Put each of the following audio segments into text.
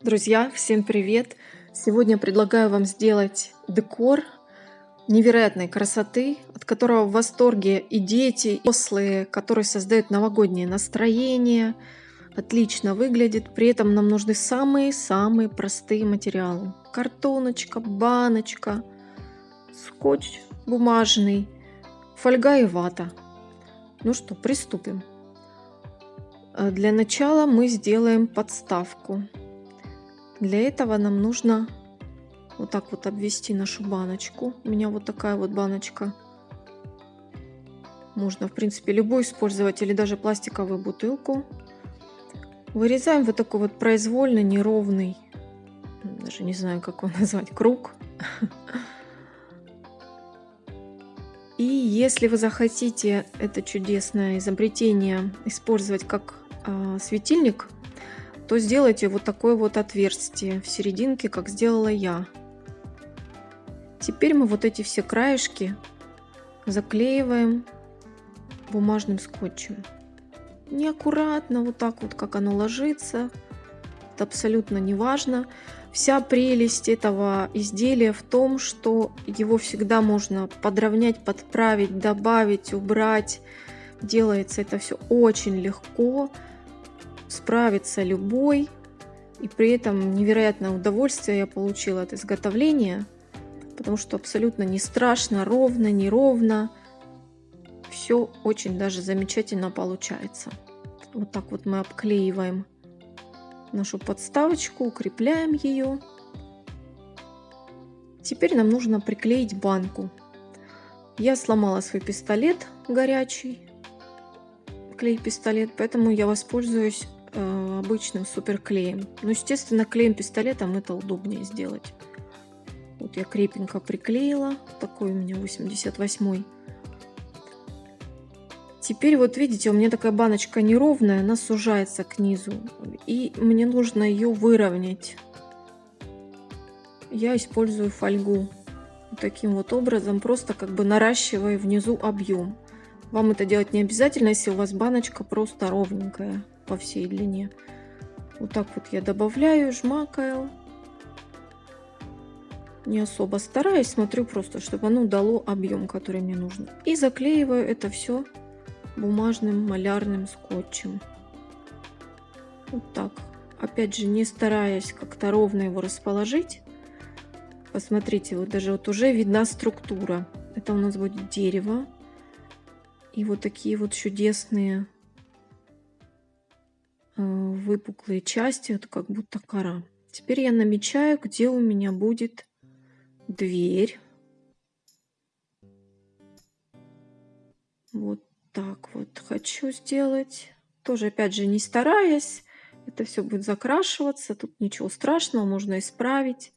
Друзья, всем привет! Сегодня предлагаю вам сделать декор невероятной красоты, от которого в восторге и дети, и взрослые, который создает новогоднее настроение, отлично выглядит. При этом нам нужны самые-самые простые материалы. Картоночка, баночка, скотч бумажный, фольга и вата. Ну что, приступим. Для начала мы сделаем подставку. Для этого нам нужно вот так вот обвести нашу баночку. У меня вот такая вот баночка. Можно, в принципе, любую использовать или даже пластиковую бутылку. Вырезаем вот такой вот произвольно неровный, даже не знаю, как его назвать, круг. И если вы захотите это чудесное изобретение использовать как э, светильник, то сделайте вот такое вот отверстие в серединке, как сделала я. Теперь мы вот эти все краешки заклеиваем бумажным скотчем. Неаккуратно, вот так вот, как оно ложится. Это абсолютно не важно. Вся прелесть этого изделия в том, что его всегда можно подровнять, подправить, добавить, убрать. Делается это все очень легко справится любой. И при этом невероятное удовольствие я получила от изготовления, потому что абсолютно не страшно, ровно, неровно. Все очень даже замечательно получается. Вот так вот мы обклеиваем нашу подставочку, укрепляем ее. Теперь нам нужно приклеить банку. Я сломала свой пистолет горячий, клей-пистолет, поэтому я воспользуюсь э, обычным суперклеем. Ну, естественно, клеем пистолетом это удобнее сделать. Вот я крепенько приклеила. Такой у меня 88 Теперь вот видите, у меня такая баночка неровная, она сужается к низу. И мне нужно ее выровнять. Я использую фольгу. Таким вот образом, просто как бы наращивая внизу объем. Вам это делать не обязательно, если у вас баночка просто ровненькая по всей длине. Вот так вот я добавляю, жмакаю. Не особо стараюсь, смотрю просто, чтобы оно дало объем, который мне нужно. И заклеиваю это все бумажным малярным скотчем. Вот так. Опять же, не стараясь как-то ровно его расположить. Посмотрите, вот даже вот уже видна структура. Это у нас будет дерево. И вот такие вот чудесные выпуклые части, это как будто кора. Теперь я намечаю, где у меня будет дверь. Вот так вот хочу сделать. Тоже, опять же, не стараясь. Это все будет закрашиваться. Тут ничего страшного, можно исправить.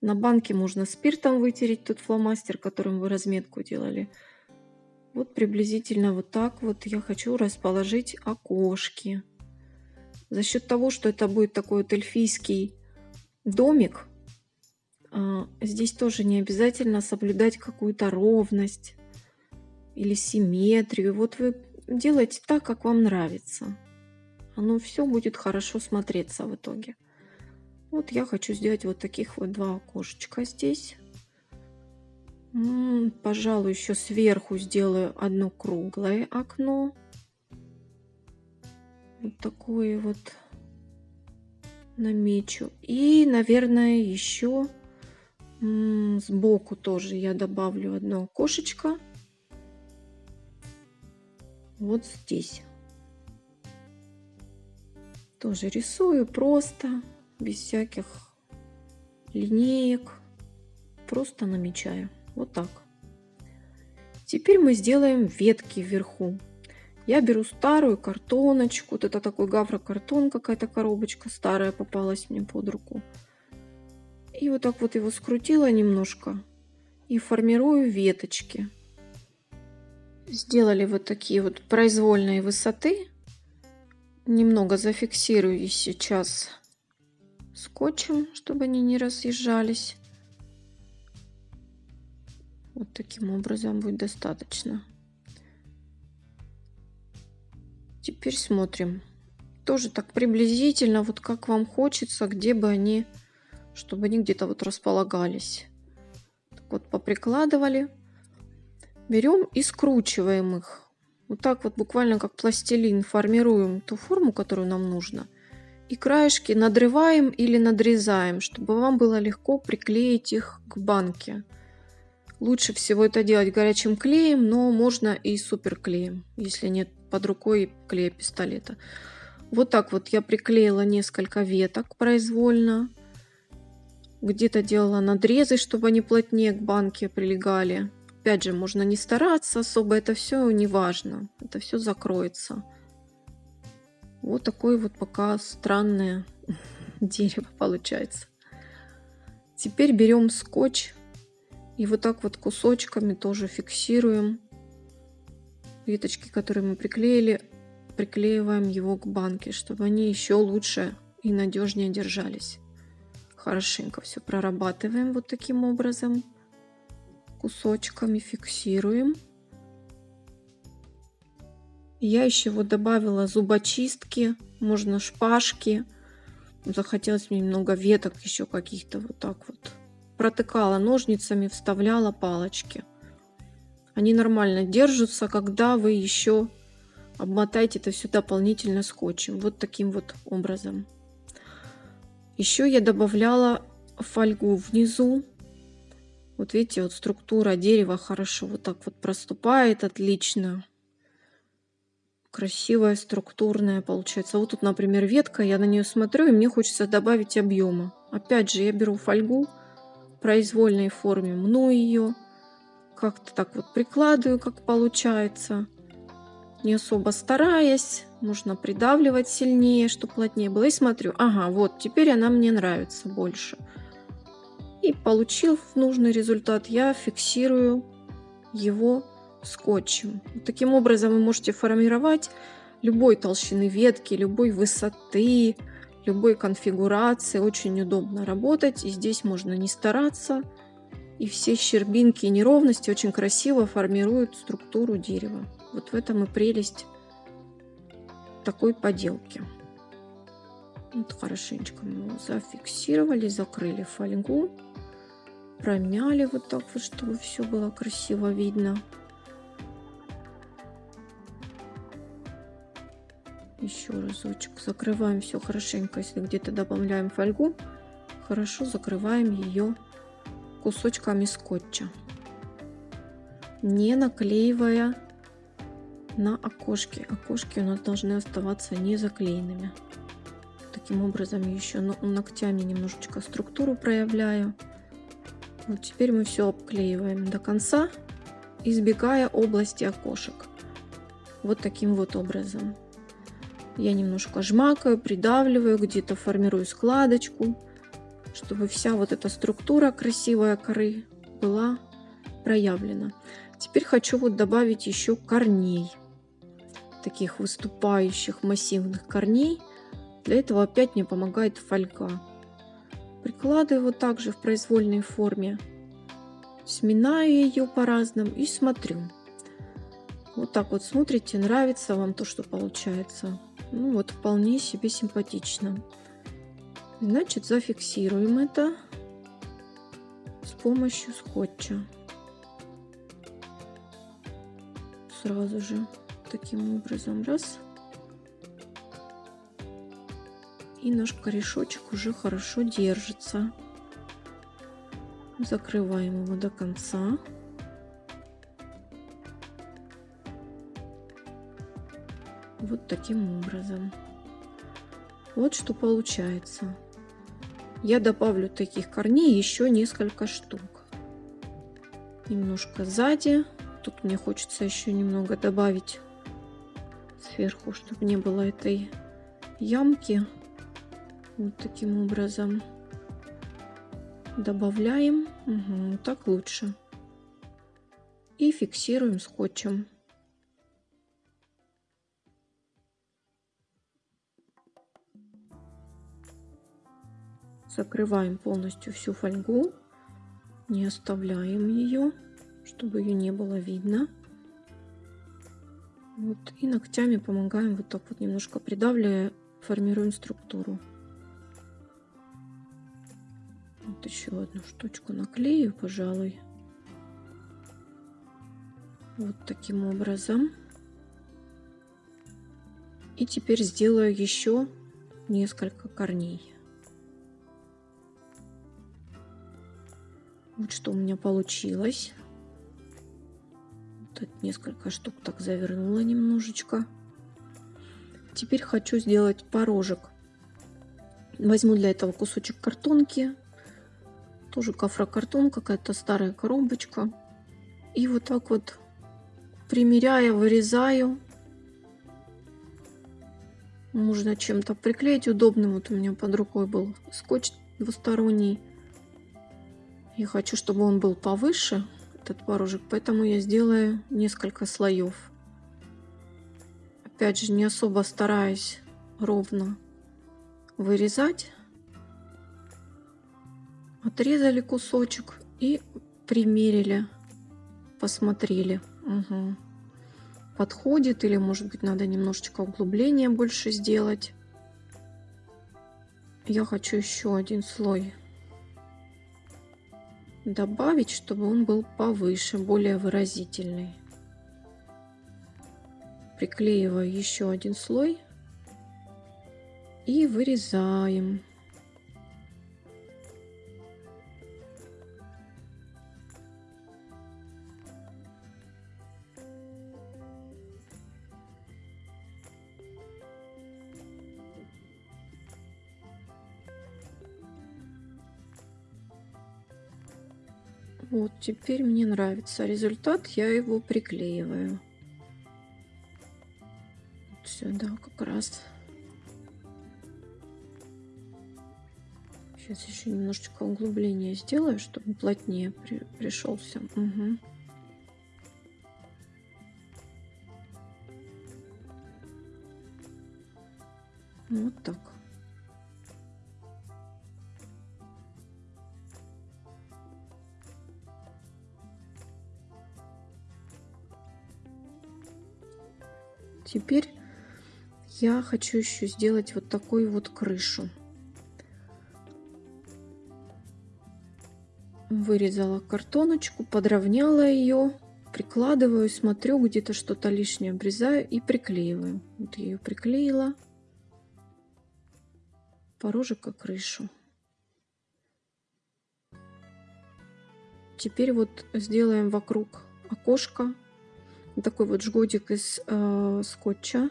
На банке можно спиртом вытереть тот фломастер, которым вы разметку делали. Вот приблизительно вот так вот я хочу расположить окошки. За счет того, что это будет такой вот эльфийский домик, а, здесь тоже не обязательно соблюдать какую-то ровность или симметрию. Вот вы делаете так, как вам нравится. Оно все будет хорошо смотреться в итоге. Вот я хочу сделать вот таких вот два окошечка здесь. Пожалуй, еще сверху сделаю одно круглое окно. Вот такое вот намечу. И, наверное, еще сбоку тоже я добавлю одно окошечко. Вот здесь. Тоже рисую просто, без всяких линеек. Просто намечаю. Вот так. Теперь мы сделаем ветки вверху. Я беру старую картоночку. Вот это такой гаврокартон, какая-то коробочка старая попалась мне под руку. И вот так вот его скрутила немножко. И формирую веточки. Сделали вот такие вот произвольные высоты. Немного зафиксирую их сейчас скотчем, чтобы они не разъезжались. Вот таким образом будет достаточно. Теперь смотрим. тоже так приблизительно, вот как вам хочется, где бы они, чтобы они где-то вот располагались. Так вот поприкладывали. Берем и скручиваем их. Вот так вот буквально как пластилин формируем ту форму, которую нам нужно. И краешки надрываем или надрезаем, чтобы вам было легко приклеить их к банке. Лучше всего это делать горячим клеем, но можно и суперклеем, если нет под рукой клея пистолета. Вот так вот я приклеила несколько веток произвольно. Где-то делала надрезы, чтобы они плотнее к банке прилегали. Опять же, можно не стараться особо, это все не важно. Это все закроется. Вот такое вот пока странное дерево получается. Теперь берем скотч и вот так вот кусочками тоже фиксируем веточки, которые мы приклеили, приклеиваем его к банке, чтобы они еще лучше и надежнее держались. Хорошенько все прорабатываем вот таким образом. Кусочками фиксируем. Я еще вот добавила зубочистки, можно шпажки. Захотелось мне немного веток еще каких-то вот так вот. Протыкала ножницами, вставляла палочки. Они нормально держатся, когда вы еще обмотаете это все дополнительно скотчем. Вот таким вот образом. Еще я добавляла фольгу внизу. Вот видите, вот структура дерева хорошо вот так вот проступает, отлично. Красивая, структурная получается. Вот тут, например, ветка, я на нее смотрю, и мне хочется добавить объема. Опять же, я беру фольгу в произвольной форме, мну ее как-то так вот прикладываю, как получается. Не особо стараясь. Нужно придавливать сильнее, чтобы плотнее было. И смотрю, ага, вот, теперь она мне нравится больше. И получив нужный результат, я фиксирую его скотчем. Таким образом вы можете формировать любой толщины ветки, любой высоты, любой конфигурации. Очень удобно работать. И здесь можно не стараться. И все щербинки и неровности очень красиво формируют структуру дерева. Вот в этом и прелесть такой поделки. Вот хорошенечко мы его зафиксировали, закрыли фольгу, промяли вот так вот, чтобы все было красиво видно. Еще разочек закрываем все хорошенько, если где-то добавляем фольгу, хорошо закрываем ее кусочками скотча, не наклеивая на окошки. Окошки у нас должны оставаться не заклеенными. Таким образом еще ногтями немножечко структуру проявляю. Вот теперь мы все обклеиваем до конца, избегая области окошек. Вот таким вот образом. Я немножко жмакаю, придавливаю, где-то формирую складочку чтобы вся вот эта структура красивая коры была проявлена. Теперь хочу вот добавить еще корней, таких выступающих массивных корней. Для этого опять мне помогает фольга. Прикладываю вот также в произвольной форме, сминаю ее по-разному и смотрю. Вот так вот смотрите, нравится вам то, что получается. Ну вот вполне себе симпатично. Значит, зафиксируем это с помощью скотча. Сразу же таким образом раз. И наш корешочек уже хорошо держится. Закрываем его до конца. Вот таким образом. Вот что получается я добавлю таких корней еще несколько штук. Немножко сзади. Тут мне хочется еще немного добавить сверху, чтобы не было этой ямки. Вот таким образом добавляем. Угу, так лучше. И фиксируем скотчем. Закрываем полностью всю фольгу, не оставляем ее, чтобы ее не было видно. Вот, и ногтями помогаем вот так вот немножко придавливая формируем структуру. Вот еще одну штучку наклею, пожалуй. Вот таким образом. И теперь сделаю еще несколько корней. Вот что у меня получилось. Тут несколько штук так завернула немножечко. Теперь хочу сделать порожек. Возьму для этого кусочек картонки. Тоже кафрокартон, какая-то старая коробочка. И вот так вот примеряя, вырезаю. Можно чем-то приклеить удобным. Вот у меня под рукой был скотч двусторонний. Я хочу, чтобы он был повыше, этот творожек, поэтому я сделаю несколько слоев. Опять же, не особо стараюсь ровно вырезать. Отрезали кусочек и примерили, посмотрели. Угу. Подходит или, может быть, надо немножечко углубления больше сделать. Я хочу еще один слой добавить, чтобы он был повыше, более выразительный. Приклеиваю еще один слой и вырезаем. Теперь мне нравится результат, я его приклеиваю. Сюда как раз. Сейчас еще немножечко углубления сделаю, чтобы плотнее при, пришелся. Угу. Вот так. Теперь я хочу еще сделать вот такую вот крышу. Вырезала картоночку, подровняла ее, прикладываю, смотрю, где-то что-то лишнее обрезаю и приклеиваю. Вот я ее приклеила. Порожек и крышу. Теперь вот сделаем вокруг окошко такой вот жгутик из э, скотча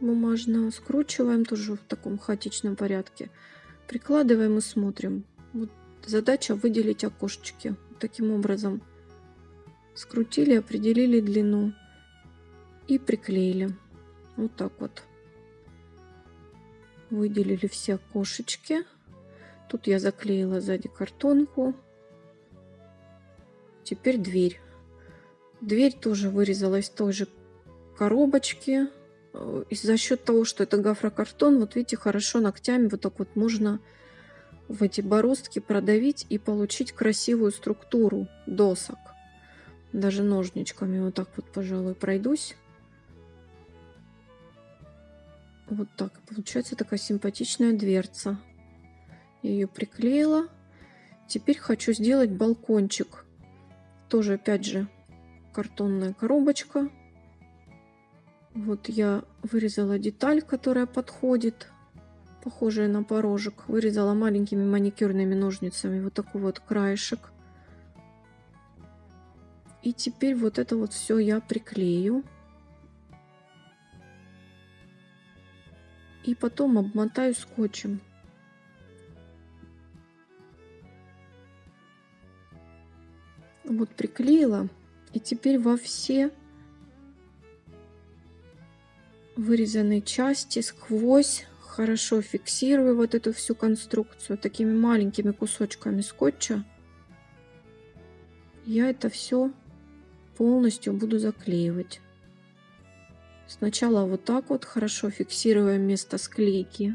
бумажного. Скручиваем тоже в таком хаотичном порядке. Прикладываем и смотрим. Вот задача выделить окошечки. Таким образом скрутили, определили длину и приклеили. Вот так вот. Выделили все окошечки. Тут я заклеила сзади картонку. Теперь дверь. Дверь тоже вырезала из той же коробочки. Э, и за счет того, что это гофрокартон, вот видите, хорошо ногтями вот так вот можно в эти бороздки продавить и получить красивую структуру досок. Даже ножничками вот так вот, пожалуй, пройдусь. Вот так. Получается такая симпатичная дверца. Я ее приклеила. Теперь хочу сделать балкончик. Тоже, опять же, картонная коробочка. Вот я вырезала деталь, которая подходит, похожая на порожек. Вырезала маленькими маникюрными ножницами вот такой вот краешек. И теперь вот это вот все я приклею. И потом обмотаю скотчем. Вот приклеила. И теперь во все вырезанные части сквозь хорошо фиксирую вот эту всю конструкцию такими маленькими кусочками скотча. Я это все полностью буду заклеивать. Сначала вот так вот хорошо фиксируя место склейки.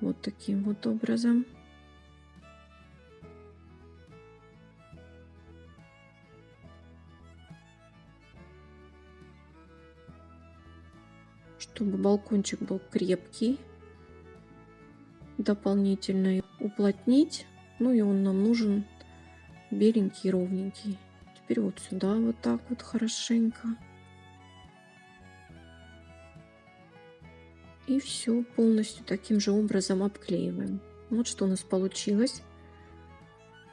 Вот таким вот образом. Балкончик был крепкий. Дополнительно уплотнить. Ну и он нам нужен беленький, ровненький. Теперь вот сюда вот так вот хорошенько. И все полностью таким же образом обклеиваем. Вот что у нас получилось.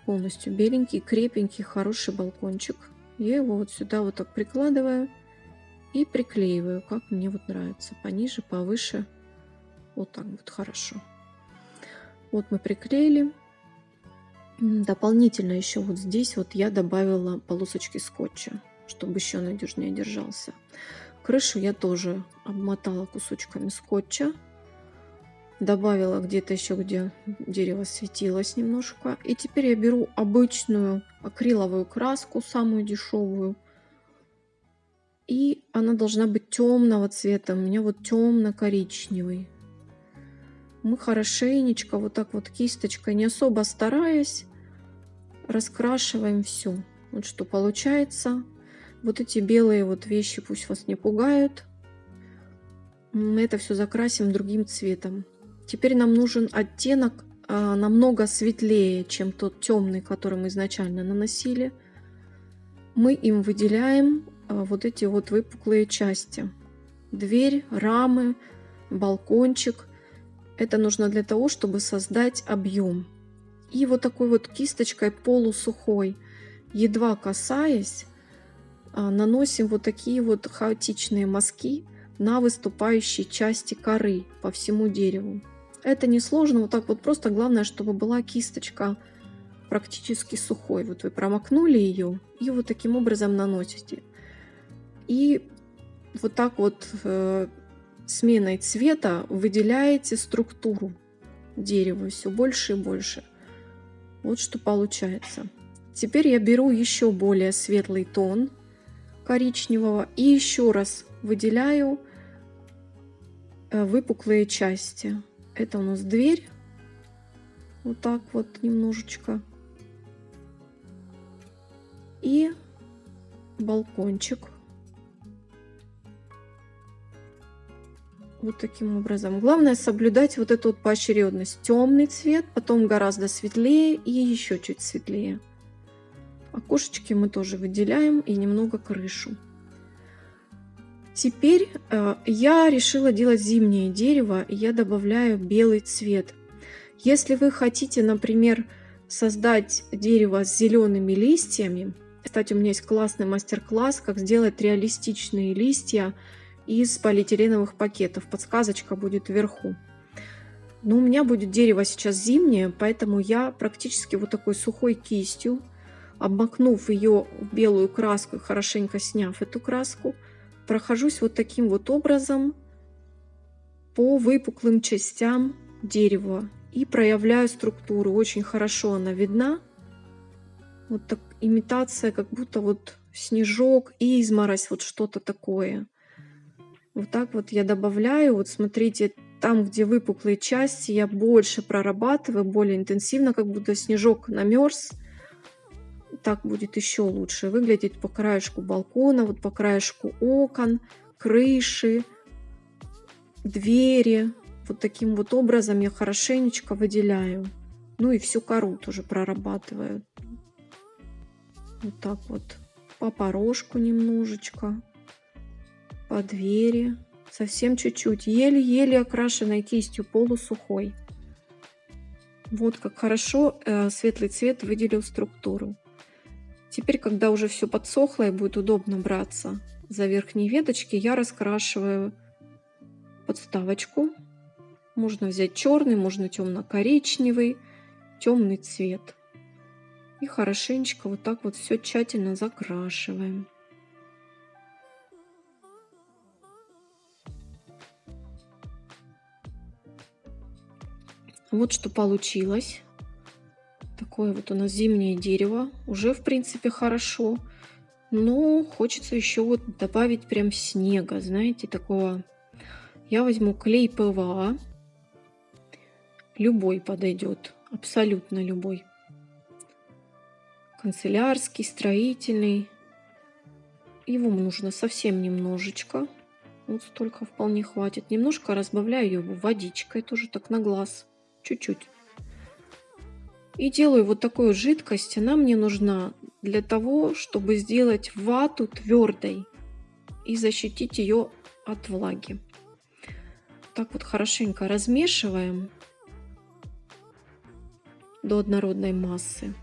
Полностью беленький, крепенький, хороший балкончик. Я его вот сюда вот так прикладываю и приклеиваю, как мне вот нравится. Пониже, повыше. Вот так вот хорошо. Вот мы приклеили. Дополнительно еще вот здесь вот я добавила полосочки скотча, чтобы еще надежнее держался. Крышу я тоже обмотала кусочками скотча. Добавила где-то еще, где дерево светилось немножко. И теперь я беру обычную акриловую краску, самую дешевую. И она должна быть темного цвета. У меня вот темно-коричневый мы хорошенечко, вот так вот кисточкой, не особо стараясь, раскрашиваем все. Вот что получается. Вот эти белые вот вещи пусть вас не пугают. Мы это все закрасим другим цветом. Теперь нам нужен оттенок а, намного светлее, чем тот темный, который мы изначально наносили. Мы им выделяем вот эти вот выпуклые части. Дверь, рамы, балкончик. Это нужно для того, чтобы создать объем. И вот такой вот кисточкой полусухой, едва касаясь, а, наносим вот такие вот хаотичные мазки на выступающие части коры по всему дереву. Это несложно, вот так вот просто главное, чтобы была кисточка практически сухой. Вот вы промокнули ее и вот таким образом наносите. И вот так вот э, сменой цвета выделяете структуру дерева все больше и больше. Вот что получается. Теперь я беру еще более светлый тон коричневого и еще раз выделяю э, выпуклые части. Это у нас дверь. Вот так вот немножечко. И балкончик. Вот таким образом. Главное соблюдать вот эту вот поочередность. Темный цвет, потом гораздо светлее и еще чуть светлее. Окошечки мы тоже выделяем и немного крышу. Теперь э, я решила делать зимнее дерево, и я добавляю белый цвет. Если вы хотите, например, создать дерево с зелеными листьями, кстати, у меня есть классный мастер-класс, как сделать реалистичные листья из полиэтиленовых пакетов. Подсказочка будет вверху. Но у меня будет дерево сейчас зимнее, поэтому я практически вот такой сухой кистью, обмакнув ее в белую краску и хорошенько сняв эту краску, прохожусь вот таким вот образом по выпуклым частям дерева и проявляю структуру. Очень хорошо она видна. Вот так имитация, как будто вот снежок, изморозь, вот что-то такое. Вот так вот я добавляю. Вот смотрите, там, где выпуклые части, я больше прорабатываю, более интенсивно, как будто снежок намерз. Так будет еще лучше выглядеть по краешку балкона, вот по краешку окон, крыши, двери. Вот таким вот образом я хорошенечко выделяю. Ну и всю кору тоже прорабатываю. Вот так вот по порожку немножечко по двери, совсем чуть-чуть, еле-еле окрашенной кистью полусухой. Вот как хорошо э, светлый цвет выделил структуру. Теперь, когда уже все подсохло и будет удобно браться за верхние веточки, я раскрашиваю подставочку. Можно взять черный, можно темно-коричневый, темный цвет. И хорошенечко вот так вот все тщательно закрашиваем. Вот что получилось. Такое вот у нас зимнее дерево. Уже, в принципе, хорошо. Но хочется еще вот добавить прям снега, знаете, такого. Я возьму клей ПВА. Любой подойдет, абсолютно любой. Канцелярский, строительный. Его нужно совсем немножечко. Вот столько вполне хватит. Немножко разбавляю его водичкой, тоже так на глаз. Чуть-чуть. И делаю вот такую жидкость. Она мне нужна для того, чтобы сделать вату твердой и защитить ее от влаги. Так вот хорошенько размешиваем до однородной массы.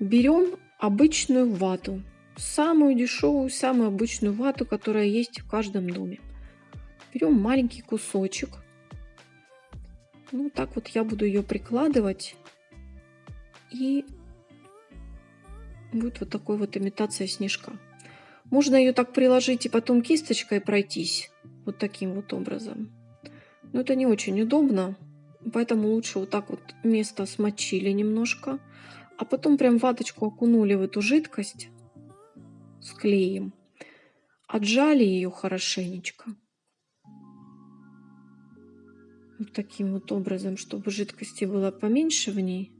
Берем обычную вату, самую дешевую, самую обычную вату, которая есть в каждом доме. Берем маленький кусочек. Ну, так вот я буду ее прикладывать. И будет вот такой вот имитация снежка. Можно ее так приложить и потом кисточкой пройтись. Вот таким вот образом. Но это не очень удобно. Поэтому лучше вот так вот место смочили немножко. А потом прям ваточку окунули в эту жидкость с клеем. Отжали ее хорошенечко. Вот таким вот образом, чтобы жидкости было поменьше в ней.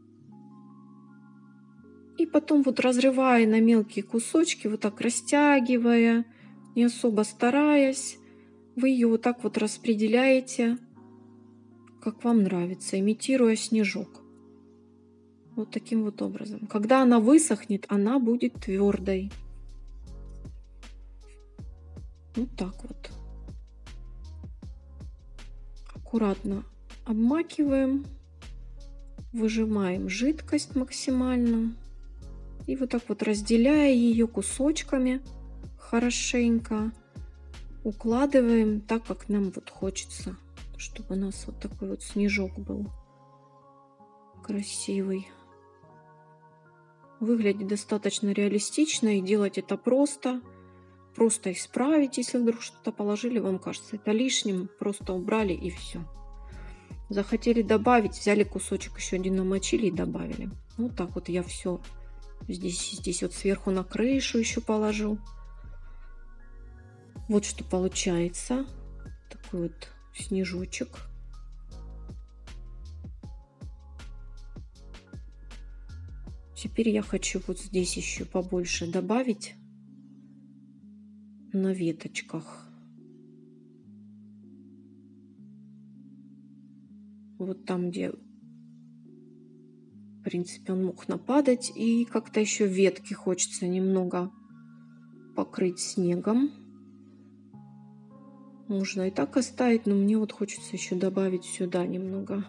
И потом вот разрывая на мелкие кусочки, вот так растягивая, не особо стараясь, вы ее вот так вот распределяете, как вам нравится, имитируя снежок. Вот таким вот образом. Когда она высохнет, она будет твердой. Вот так вот. Аккуратно обмакиваем, выжимаем жидкость максимально. И вот так вот разделяя ее кусочками хорошенько, укладываем так, как нам вот хочется, чтобы у нас вот такой вот снежок был красивый. Выглядит достаточно реалистично и делать это просто – просто исправить, если вдруг что-то положили, вам кажется это лишним, просто убрали и все. Захотели добавить, взяли кусочек еще один намочили и добавили. Вот так вот я все здесь, здесь вот сверху на крышу еще положу. Вот что получается. Такой вот снежочек. Теперь я хочу вот здесь еще побольше добавить на веточках. Вот там, где, в принципе, он мог нападать. И как-то еще ветки хочется немного покрыть снегом. Можно и так оставить, но мне вот хочется еще добавить сюда немного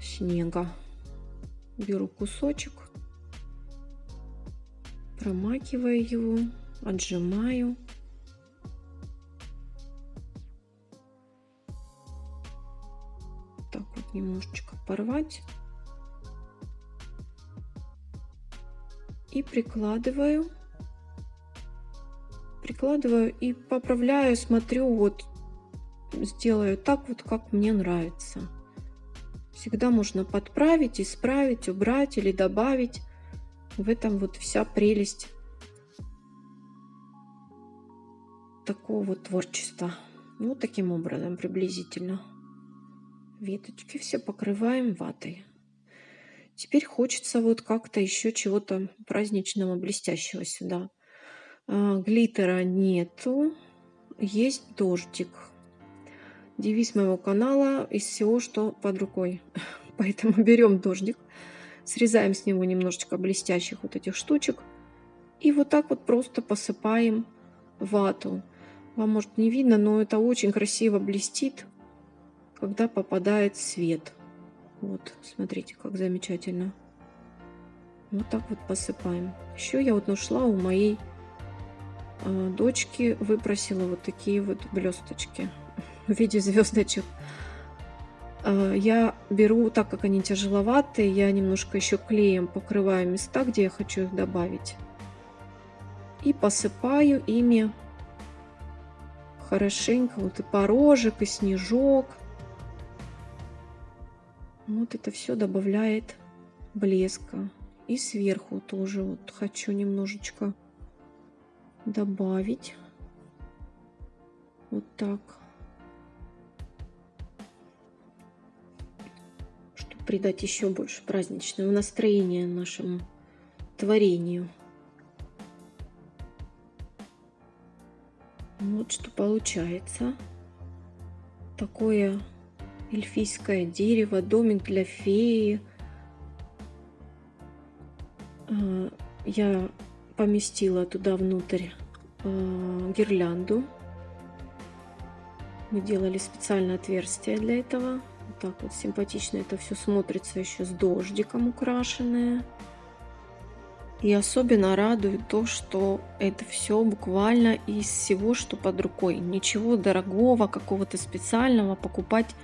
снега. Беру кусочек, промакиваю его отжимаю. Так вот немножечко порвать. И прикладываю. Прикладываю и поправляю, смотрю, вот сделаю так вот, как мне нравится. Всегда можно подправить, исправить, убрать или добавить. В этом вот вся прелесть такого творчества. Ну, таким образом, приблизительно. Веточки все покрываем ватой. Теперь хочется вот как-то еще чего-то праздничного, блестящего сюда. А, глиттера нету, есть дождик. Девиз моего канала из всего, что под рукой. Поэтому берем дождик, срезаем с него немножечко блестящих вот этих штучек. И вот так вот просто посыпаем вату. Вам может не видно, но это очень красиво блестит, когда попадает свет. Вот, смотрите, как замечательно. Вот так вот посыпаем. Еще я вот нашла у моей э, дочки, выпросила вот такие вот блесточки в виде звездочек. Э, я беру, так как они тяжеловатые, я немножко еще клеем покрываю места, где я хочу их добавить. И посыпаю ими хорошенько. Вот и порожек, и снежок. Вот это все добавляет блеска. И сверху тоже вот хочу немножечко добавить. Вот так. Чтобы придать еще больше праздничного настроения нашему творению. Вот что получается. Такое эльфийское дерево, домик для феи. А, я поместила туда внутрь а, гирлянду. Мы делали специальное отверстие для этого. Вот так вот симпатично это все смотрится еще с дождиком украшенное. И особенно радует то, что это все буквально из всего, что под рукой. Ничего дорогого, какого-то специального покупать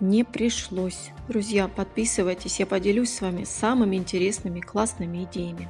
не пришлось. Друзья, подписывайтесь, я поделюсь с вами самыми интересными, классными идеями.